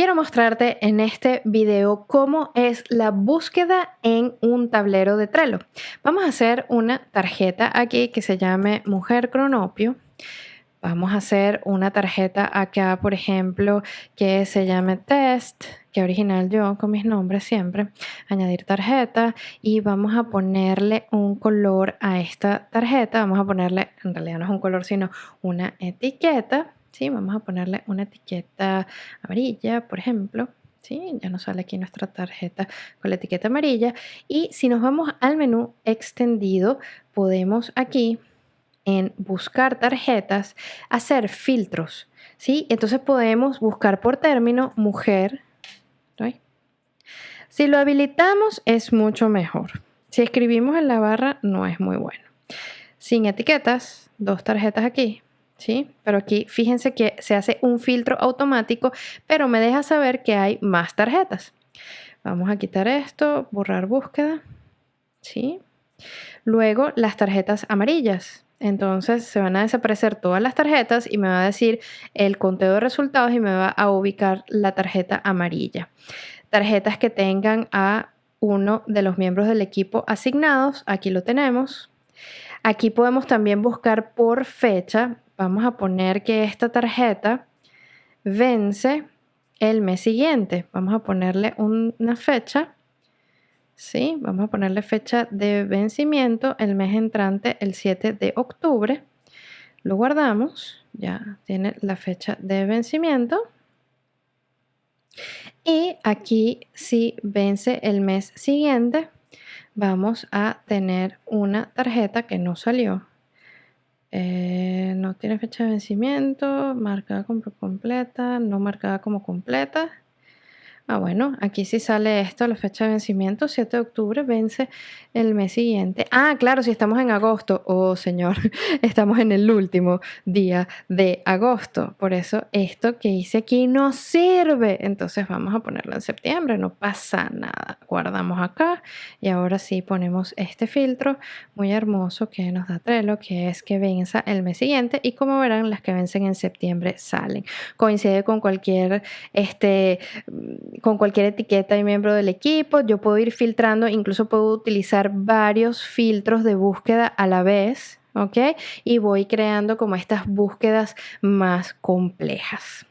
quiero mostrarte en este video cómo es la búsqueda en un tablero de Trello. Vamos a hacer una tarjeta aquí que se llame Mujer Cronopio. Vamos a hacer una tarjeta acá, por ejemplo, que se llame Test, que original yo con mis nombres siempre. Añadir tarjeta y vamos a ponerle un color a esta tarjeta. Vamos a ponerle, en realidad no es un color, sino una etiqueta ¿sí? Vamos a ponerle una etiqueta amarilla, por ejemplo. ¿sí? Ya nos sale aquí nuestra tarjeta con la etiqueta amarilla. Y si nos vamos al menú extendido, podemos aquí en buscar tarjetas hacer filtros. ¿sí? Entonces podemos buscar por término mujer. Si lo habilitamos es mucho mejor. Si escribimos en la barra no es muy bueno. Sin etiquetas, dos tarjetas aquí, ¿sí? Pero aquí fíjense que se hace un filtro automático, pero me deja saber que hay más tarjetas. Vamos a quitar esto, borrar búsqueda, ¿sí? Luego las tarjetas amarillas. Entonces se van a desaparecer todas las tarjetas y me va a decir el conteo de resultados y me va a ubicar la tarjeta amarilla. Tarjetas que tengan a uno de los miembros del equipo asignados, aquí lo tenemos. Aquí podemos también buscar por fecha, vamos a poner que esta tarjeta vence el mes siguiente. Vamos a ponerle una fecha. Sí, vamos a ponerle fecha de vencimiento el mes entrante, el 7 de octubre. Lo guardamos, ya tiene la fecha de vencimiento. Y aquí si vence el mes siguiente, vamos a tener una tarjeta que no salió. Eh, no tiene fecha de vencimiento, marcada como completa, no marcada como completa. Ah, bueno, aquí sí sale esto, la fecha de vencimiento, 7 de octubre, vence el mes siguiente. Ah, claro, si estamos en agosto, oh señor, estamos en el último día de agosto. Por eso esto que hice aquí no sirve. Entonces vamos a ponerlo en septiembre, no pasa nada. Guardamos acá y ahora sí ponemos este filtro muy hermoso que nos da Trello, que es que venza el mes siguiente. Y como verán, las que vencen en septiembre salen. Coincide con cualquier este con cualquier etiqueta y miembro del equipo. Yo puedo ir filtrando, incluso puedo utilizar varios filtros de búsqueda a la vez, ¿ok? Y voy creando como estas búsquedas más complejas.